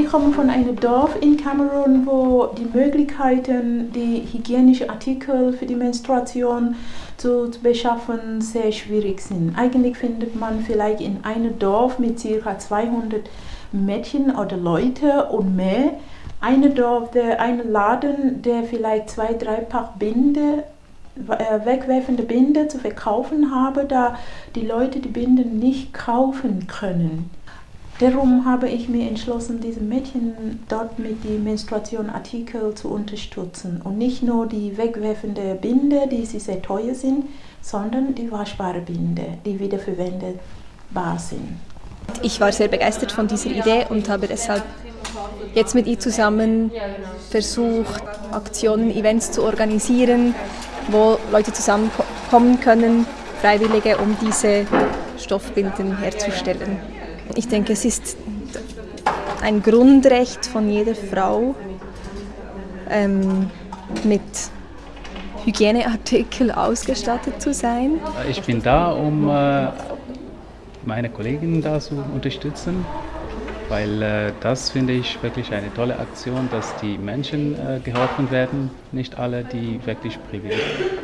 ich komme von einem Dorf in Kamerun, wo die Möglichkeiten, die hygienischen Artikel für die Menstruation zu, zu beschaffen, sehr schwierig sind. Eigentlich findet man vielleicht in einem Dorf mit ca. 200 Mädchen oder Leute und mehr eine Dorf, der, einen Laden, der vielleicht zwei, drei Paar Binde äh, wegwerfende Binde zu verkaufen habe, da die Leute die Binden nicht kaufen können. Darum habe ich mir entschlossen, diese Mädchen dort mit den Menstruationartikel zu unterstützen. Und nicht nur die wegwerfende Binde, die sie sehr teuer sind, sondern die waschbare Binde, die wiederverwendbar sind. Ich war sehr begeistert von dieser Idee und habe deshalb jetzt mit ihr zusammen versucht, Aktionen, Events zu organisieren, wo Leute zusammenkommen können, Freiwillige, um diese Stoffbinden herzustellen. Ich denke, es ist ein Grundrecht von jeder Frau, ähm, mit Hygieneartikel ausgestattet zu sein. Ich bin da, um äh, meine Kolleginnen da zu unterstützen weil äh, das finde ich wirklich eine tolle Aktion, dass die Menschen äh, geholfen werden, nicht alle, die wirklich Privileg,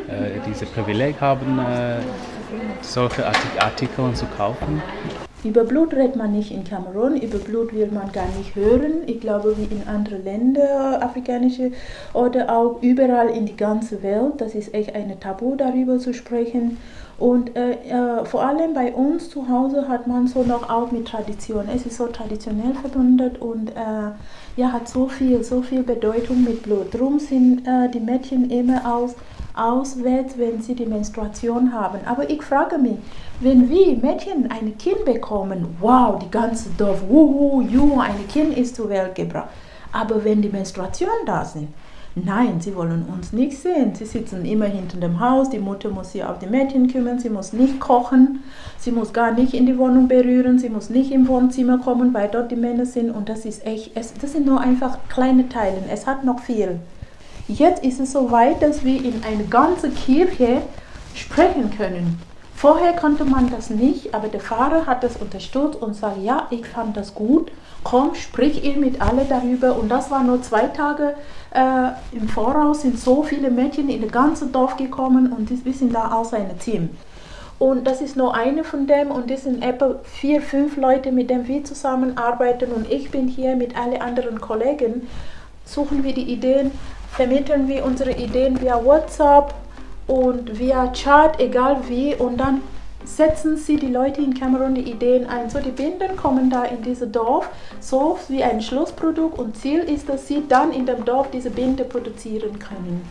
äh, diese Privileg haben, äh, solche Artikel zu kaufen. Über Blut redet man nicht in Kamerun, über Blut will man gar nicht hören. Ich glaube, wie in anderen Ländern, afrikanische oder auch überall in die ganze Welt, das ist echt ein Tabu, darüber zu sprechen. Und äh, äh, vor allem bei uns zu Hause hat man so noch auch mit Tradition. Es ist so traditionell verbunden und äh, ja, hat so viel, so viel Bedeutung mit Blut. Darum sind äh, die Mädchen immer aus, auswärts, wenn sie die Menstruation haben. Aber ich frage mich, wenn wir Mädchen ein Kind bekommen, wow, die ganze Dorf, wuhu, juhu, ein Kind ist zur Welt gebracht. Aber wenn die Menstruation da sind, Nein, sie wollen uns nicht sehen. Sie sitzen immer hinter dem Haus, die Mutter muss sich auf die Mädchen kümmern, sie muss nicht kochen, sie muss gar nicht in die Wohnung berühren, sie muss nicht im Wohnzimmer kommen, weil dort die Männer sind. Und das ist echt, es, das sind nur einfach kleine Teile. Es hat noch viel. Jetzt ist es so weit, dass wir in eine ganze Kirche sprechen können. Vorher konnte man das nicht, aber der Pfarrer hat das unterstützt und sagt, ja, ich fand das gut, komm, sprich ihr mit alle darüber. Und das war nur zwei Tage äh, im Voraus, sind so viele Mädchen in das ganze Dorf gekommen und wir sind da aus einem Team. Und das ist nur eine von dem und das sind etwa vier, fünf Leute, mit denen wir zusammenarbeiten und ich bin hier mit allen anderen Kollegen, suchen wir die Ideen, vermitteln wir unsere Ideen via WhatsApp, und via Chat, egal wie, und dann setzen sie die Leute in Kamerun die Ideen ein. So die Binden kommen da in dieses Dorf, so wie ein Schlussprodukt und Ziel ist, dass sie dann in dem Dorf diese Binde produzieren können.